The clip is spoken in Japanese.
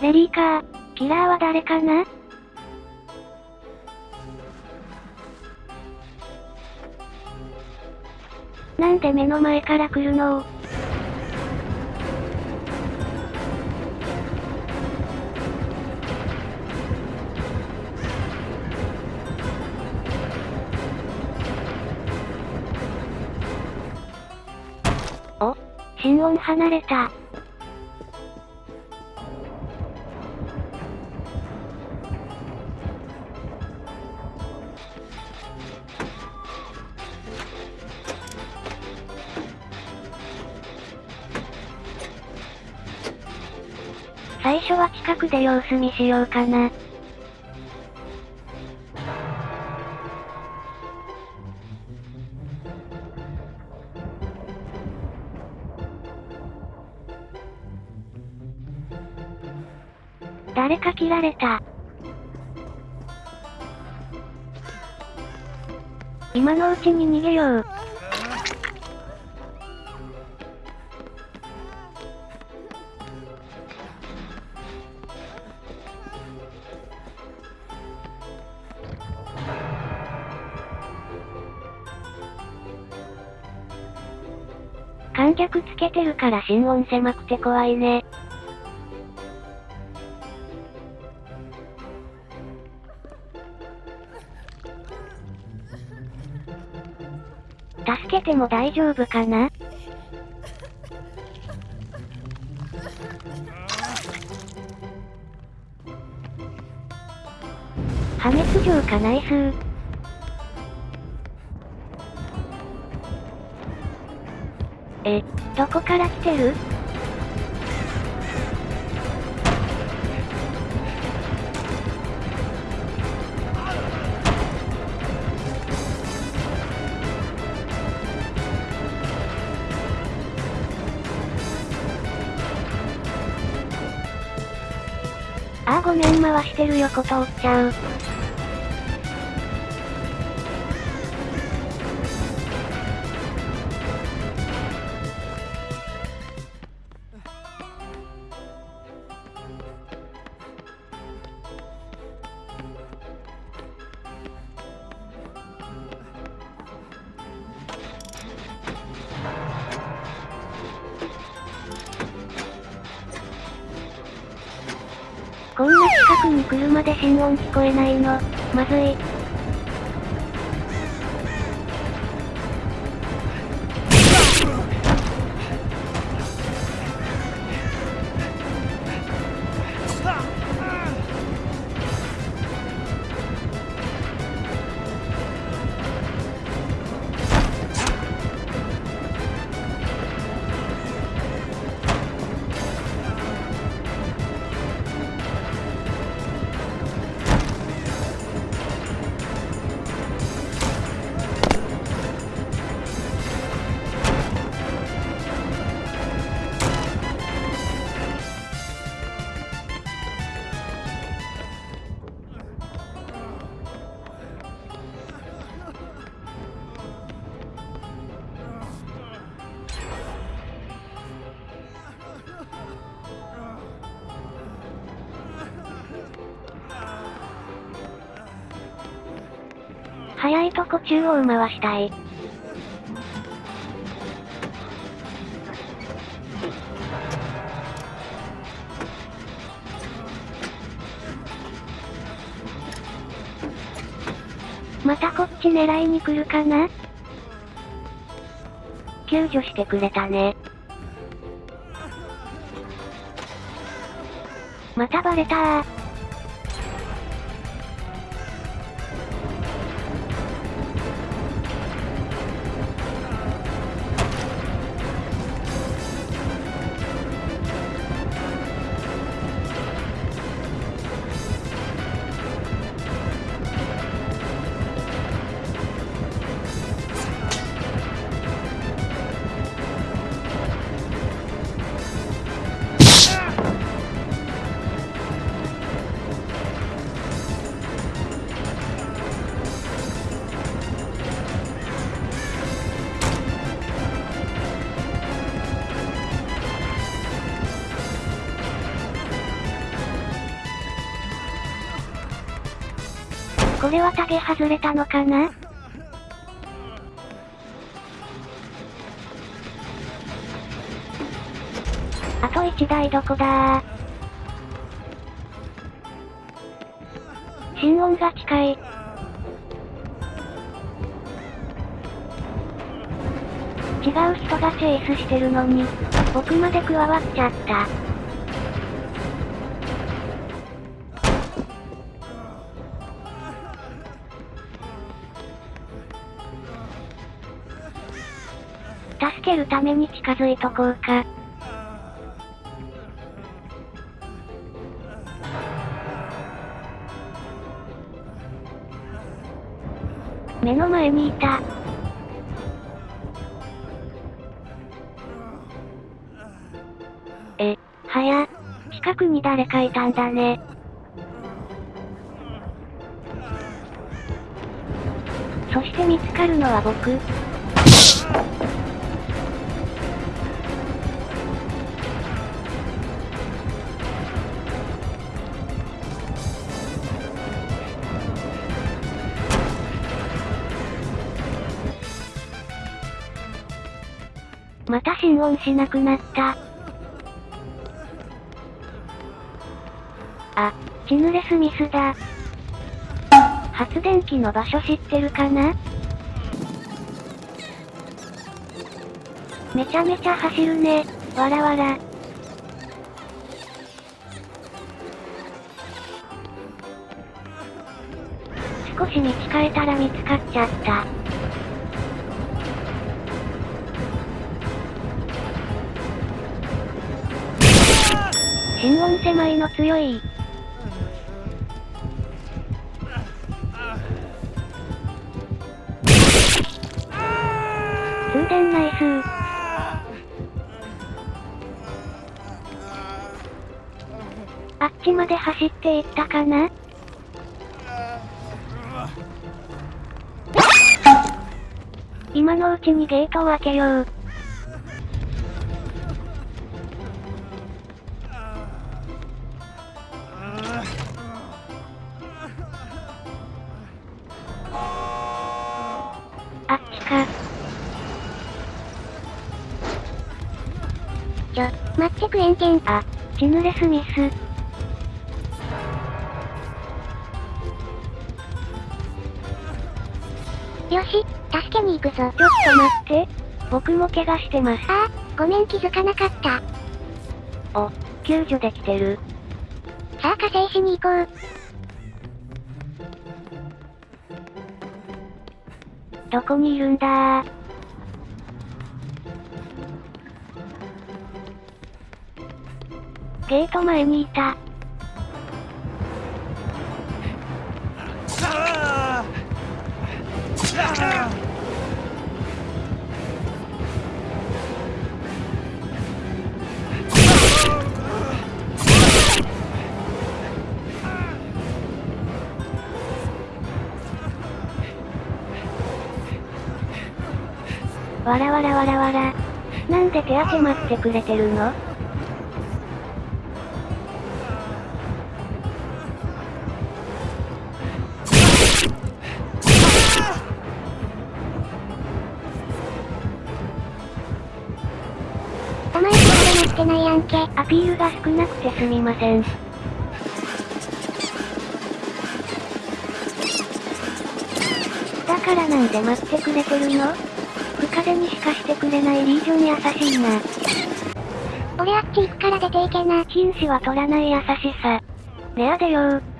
ベリーかキラーは誰かな？なんで目の前から来るの？お、心音離れた。最初は近くで様子見しようかな。誰か切られた。今のうちに逃げよう。観客つけてるから心音狭くて怖いね。助けても大丈夫かな？破滅状かナイスー。え、どこから来てる？あごめん回してる横通っちゃう。こんな近くに車で心音聞こえないの、まずい。とこ中央回したい。またこっち狙いに来るかな？救助してくれたね。またバレたー。これはタゲ外れたのかな？あと1台どこだ？心音が近い。違う人がチェイスしてるのに、僕まで加わっちゃった。けるために近づいとこうか。目の前にいた。え、はや、近くに誰かいたんだね。そして見つかるのは僕。また心音しなくなった。あ、チヌレスミスだ。発電機の場所知ってるかな？めちゃめちゃ走るね、わらわら。少し道変えたら見つかっちゃった。心音狭いの強い。通電ナイスあっちまで走っていったかな？今のうちにゲートを開けよう。ちょ、待ってくれんけん。あ、チヌレスミス。よし、助けに行くぞ。ちょっと待って。僕も怪我してます。ああ、ごめん気づかなかった。お、救助できてる。さあ火星しに行こう。どこにいるんだゲート前にいた。わらわらわらわら。なんで手当て待ってくれてるの？まだってないやんけ。アピールが少なくてすみません。だからなんで待ってくれてるの？風にしかしてくれないリージョン優しいな。俺あっち行くから出ていけな。紳士は取らない優しさ。レアでよー。